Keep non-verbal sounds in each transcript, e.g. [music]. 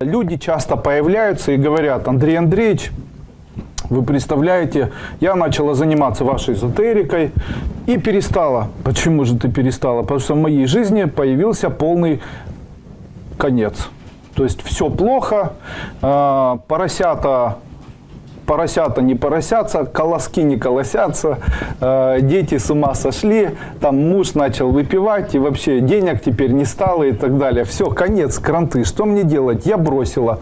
Люди часто появляются и говорят, Андрей Андреевич, вы представляете, я начала заниматься вашей эзотерикой и перестала. Почему же ты перестала? Потому что в моей жизни появился полный конец. То есть все плохо, э, поросята поросята не поросятся, колоски не колосятся, э, дети с ума сошли, там муж начал выпивать, и вообще денег теперь не стало и так далее. Все, конец, кранты. Что мне делать? Я бросила.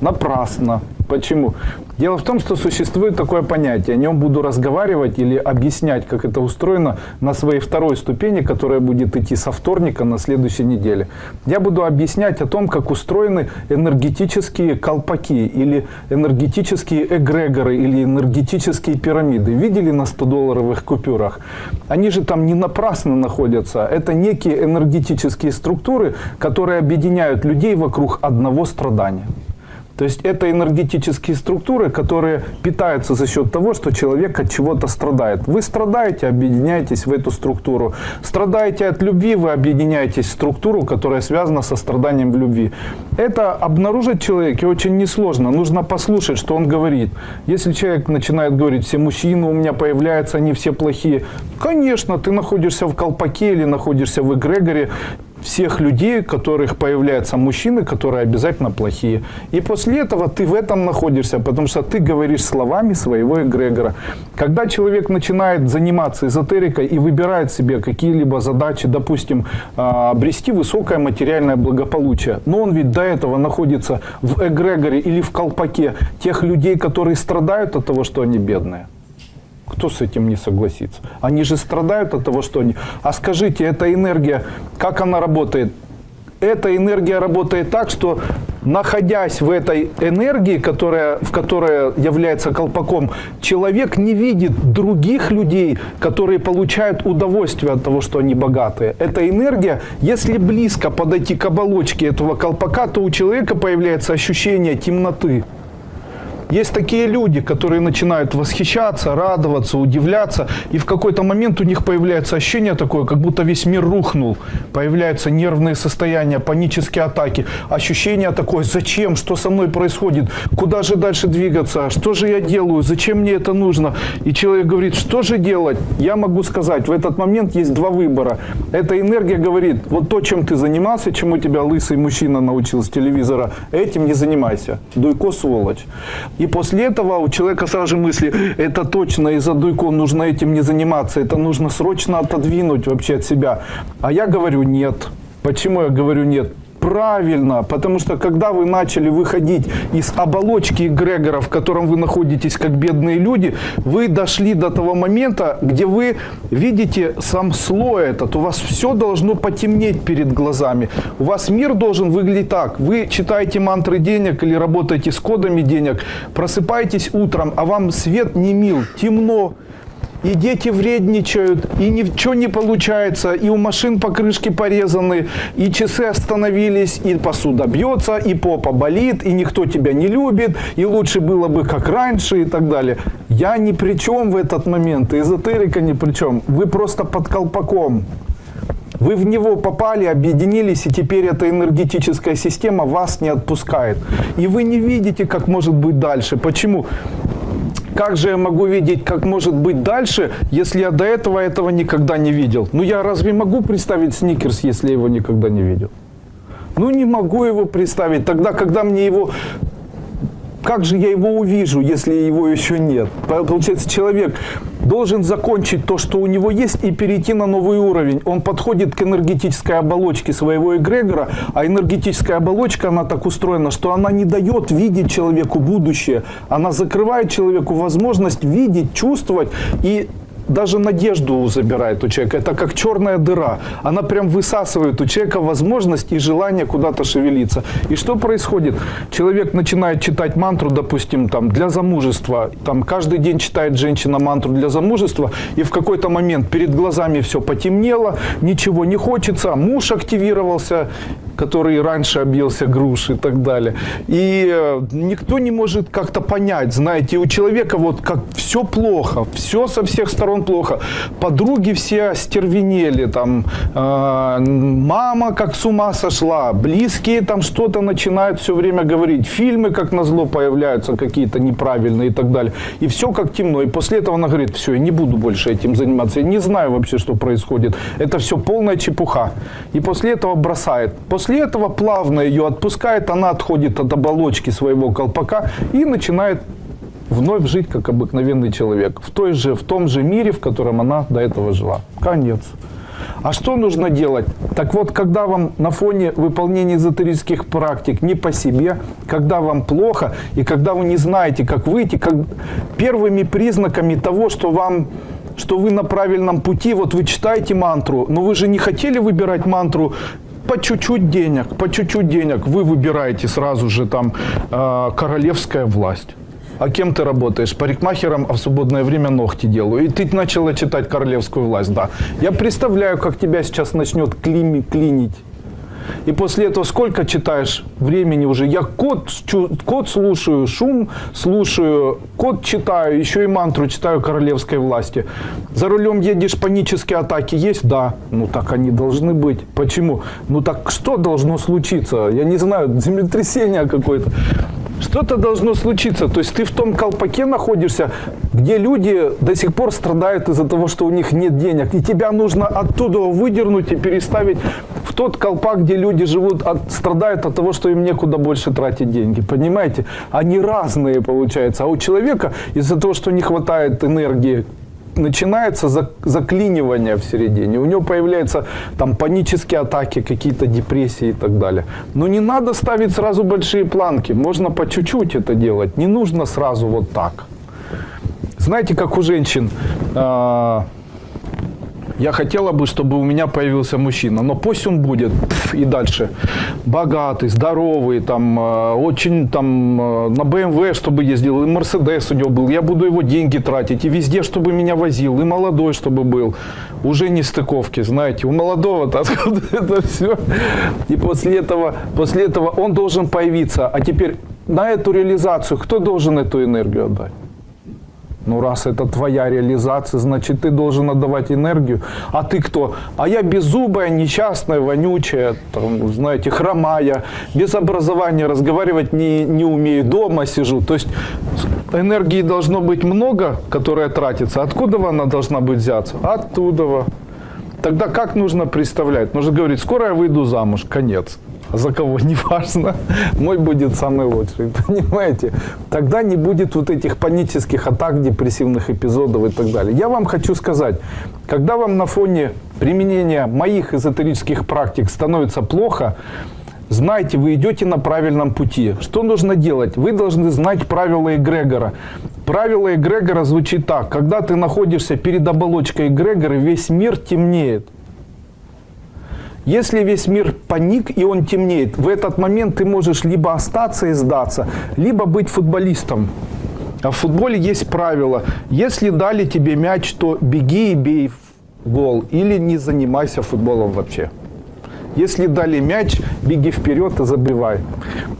Напрасно. Почему? Дело в том, что существует такое понятие. О нем буду разговаривать или объяснять, как это устроено на своей второй ступени, которая будет идти со вторника на следующей неделе. Я буду объяснять о том, как устроены энергетические колпаки или энергетические эгрегоры или энергетические пирамиды. Видели на 100-долларовых купюрах? Они же там не напрасно находятся. Это некие энергетические структуры, которые объединяют людей вокруг одного страдания. То есть это энергетические структуры, которые питаются за счет того, что человек от чего-то страдает. Вы страдаете, объединяетесь в эту структуру. Страдаете от любви, вы объединяетесь в структуру, которая связана со страданием в любви. Это обнаружить человеке очень несложно. Нужно послушать, что он говорит. Если человек начинает говорить, все мужчины у меня появляются, они все плохие. Конечно, ты находишься в колпаке или находишься в эгрегоре, всех людей, которых появляются мужчины, которые обязательно плохие. И после этого ты в этом находишься, потому что ты говоришь словами своего эгрегора. Когда человек начинает заниматься эзотерикой и выбирает себе какие-либо задачи, допустим, а, обрести высокое материальное благополучие, но он ведь до этого находится в эгрегоре или в колпаке тех людей, которые страдают от того, что они бедные. Кто с этим не согласится? Они же страдают от того, что они... А скажите, эта энергия, как она работает? Эта энергия работает так, что находясь в этой энергии, которая, в которой является колпаком, человек не видит других людей, которые получают удовольствие от того, что они богатые. Эта энергия, если близко подойти к оболочке этого колпака, то у человека появляется ощущение темноты. Есть такие люди, которые начинают восхищаться, радоваться, удивляться, и в какой-то момент у них появляется ощущение такое, как будто весь мир рухнул. Появляются нервные состояния, панические атаки, ощущение такое, зачем, что со мной происходит, куда же дальше двигаться, что же я делаю, зачем мне это нужно. И человек говорит, что же делать? Я могу сказать, в этот момент есть два выбора. Эта энергия говорит, вот то, чем ты занимался, чему тебя лысый мужчина научил с телевизора, этим не занимайся. Дуйко сволочь. И после этого у человека сразу же мысли, это точно из-за дуйков нужно этим не заниматься, это нужно срочно отодвинуть вообще от себя. А я говорю нет. Почему я говорю нет? Правильно, потому что когда вы начали выходить из оболочки эгрегора, в котором вы находитесь как бедные люди, вы дошли до того момента, где вы видите сам слой этот, у вас все должно потемнеть перед глазами. У вас мир должен выглядеть так. Вы читаете мантры денег или работаете с кодами денег, просыпаетесь утром, а вам свет не мил, темно, и дети вредничают, и ничего не получается, и у машин покрышки порезаны, и часы остановились, и посуда бьется, и попа болит, и никто тебя не любит, и лучше было бы как раньше и так далее. Я ни при чем в этот момент, эзотерика ни при чем. Вы просто под колпаком. Вы в него попали, объединились, и теперь эта энергетическая система вас не отпускает. И вы не видите, как может быть дальше. Почему? Как же я могу видеть, как может быть дальше, если я до этого этого никогда не видел? Ну я разве могу представить сникерс, если я его никогда не видел? Ну не могу его представить. Тогда, когда мне его как же я его увижу, если его еще нет? Получается, человек должен закончить то, что у него есть, и перейти на новый уровень. Он подходит к энергетической оболочке своего эгрегора, а энергетическая оболочка, она так устроена, что она не дает видеть человеку будущее. Она закрывает человеку возможность видеть, чувствовать и даже надежду забирает у человека. Это как черная дыра. Она прям высасывает у человека возможность и желание куда-то шевелиться. И что происходит? Человек начинает читать мантру, допустим, там, для замужества. Там каждый день читает женщина мантру для замужества, и в какой-то момент перед глазами все потемнело, ничего не хочется, муж активировался, который раньше объелся груш и так далее. И э, никто не может как-то понять, знаете, у человека вот как все плохо, все со всех сторон плохо. Подруги все остервенели, там, э, мама как с ума сошла, близкие там что-то начинают все время говорить, фильмы как назло появляются какие-то неправильные и так далее. И все как темно. И после этого она говорит, все, я не буду больше этим заниматься, я не знаю вообще, что происходит. Это все полная чепуха. И после этого бросает. После этого плавно ее отпускает, она отходит от оболочки своего колпака и начинает вновь жить как обыкновенный человек. В, той же, в том же мире, в котором она до этого жила. Конец. А что нужно делать? Так вот, когда вам на фоне выполнения эзотерических практик не по себе, когда вам плохо, и когда вы не знаете, как выйти, как первыми признаками того, что вам что вы на правильном пути, вот вы читаете мантру, но вы же не хотели выбирать мантру по чуть-чуть денег, по чуть-чуть денег, вы выбираете сразу же там э, королевская власть. А кем ты работаешь? Парикмахером, а в свободное время ногти делаю. И ты начала читать королевскую власть, да. Я представляю, как тебя сейчас начнет клими, клинить. И после этого сколько читаешь времени уже? Я код, код слушаю, шум слушаю, код читаю, еще и мантру читаю королевской власти. За рулем едешь, панические атаки есть? Да. Ну так они должны быть. Почему? Ну так что должно случиться? Я не знаю, землетрясение какое-то. Что-то должно случиться. То есть ты в том колпаке находишься, где люди до сих пор страдают из-за того, что у них нет денег. И тебя нужно оттуда выдернуть и переставить в тот колпак, где люди живут, от, страдают от того, что им некуда больше тратить деньги. Понимаете? Они разные, получается. А у человека из-за того, что не хватает энергии, начинается заклинивание в середине. У него появляются там панические атаки, какие-то депрессии и так далее. Но не надо ставить сразу большие планки. Можно по чуть-чуть это делать. Не нужно сразу вот так. Знаете, как у женщин... Э я хотела бы, чтобы у меня появился мужчина, но пусть он будет и дальше богатый, здоровый, там, э, очень там э, на BMW, чтобы ездил, и Мерседес у него был. Я буду его деньги тратить, и везде, чтобы меня возил, и молодой, чтобы был. Уже не стыковки, знаете, у молодого-то [laughs] откуда это все. И после этого, после этого он должен появиться. А теперь на эту реализацию кто должен эту энергию отдать? Ну, раз это твоя реализация, значит, ты должен отдавать энергию. А ты кто? А я беззубая, несчастная, вонючая, там, знаете, хромая, без образования, разговаривать не, не умею, дома сижу. То есть энергии должно быть много, которая тратится. Откуда она должна быть взяться? Оттуда. Тогда как нужно представлять? Нужно говорить, скоро я выйду замуж, конец за кого, [laughs] не важно, мой будет самый лучший, [laughs] понимаете? Тогда не будет вот этих панических атак, депрессивных эпизодов и так далее. Я вам хочу сказать, когда вам на фоне применения моих эзотерических практик становится плохо, знайте, вы идете на правильном пути. Что нужно делать? Вы должны знать правила эгрегора. Правило эгрегора звучит так. Когда ты находишься перед оболочкой эгрегора, весь мир темнеет. Если весь мир паник и он темнеет, в этот момент ты можешь либо остаться и сдаться, либо быть футболистом. А в футболе есть правило. Если дали тебе мяч, то беги и бей в гол. Или не занимайся футболом вообще. Если дали мяч, беги вперед и забивай.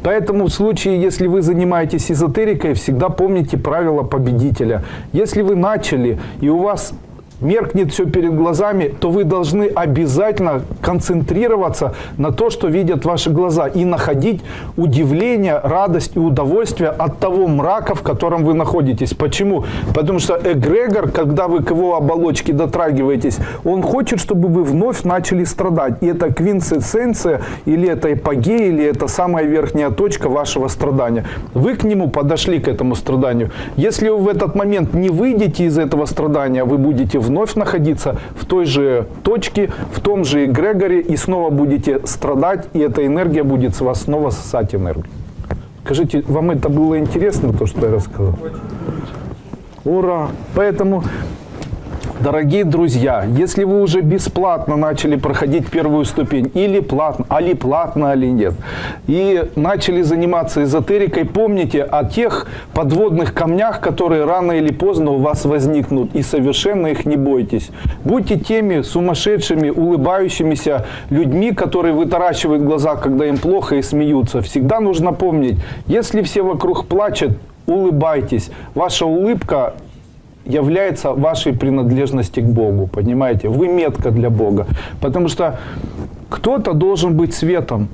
Поэтому в случае, если вы занимаетесь эзотерикой, всегда помните правила победителя. Если вы начали, и у вас меркнет все перед глазами, то вы должны обязательно концентрироваться на то, что видят ваши глаза, и находить удивление, радость и удовольствие от того мрака, в котором вы находитесь. Почему? Потому что эгрегор, когда вы к его оболочке дотрагиваетесь, он хочет, чтобы вы вновь начали страдать. И это квинтэссенция, или это эпогея, или это самая верхняя точка вашего страдания. Вы к нему подошли, к этому страданию. Если вы в этот момент не выйдете из этого страдания, вы будете вновь находиться в той же точке, в том же эгрегоре, и снова будете страдать, и эта энергия будет с вас снова сосать энергию. Скажите, вам это было интересно, то, что я рассказал? Ура! Поэтому Дорогие друзья, если вы уже бесплатно начали проходить первую ступень, или платно, али платно, али нет, и начали заниматься эзотерикой, помните о тех подводных камнях, которые рано или поздно у вас возникнут, и совершенно их не бойтесь. Будьте теми сумасшедшими, улыбающимися людьми, которые вытаращивают глаза, когда им плохо и смеются. Всегда нужно помнить, если все вокруг плачут, улыбайтесь. Ваша улыбка является вашей принадлежности к Богу, понимаете? Вы метка для Бога. Потому что кто-то должен быть светом.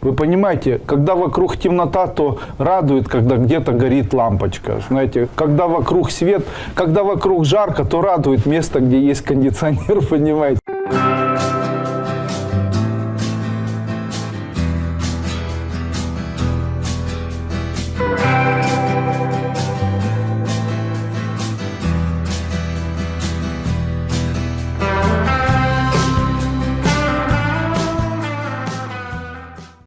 Вы понимаете, когда вокруг темнота, то радует, когда где-то горит лампочка. Знаете, когда вокруг свет, когда вокруг жарко, то радует место, где есть кондиционер, [laughs] понимаете?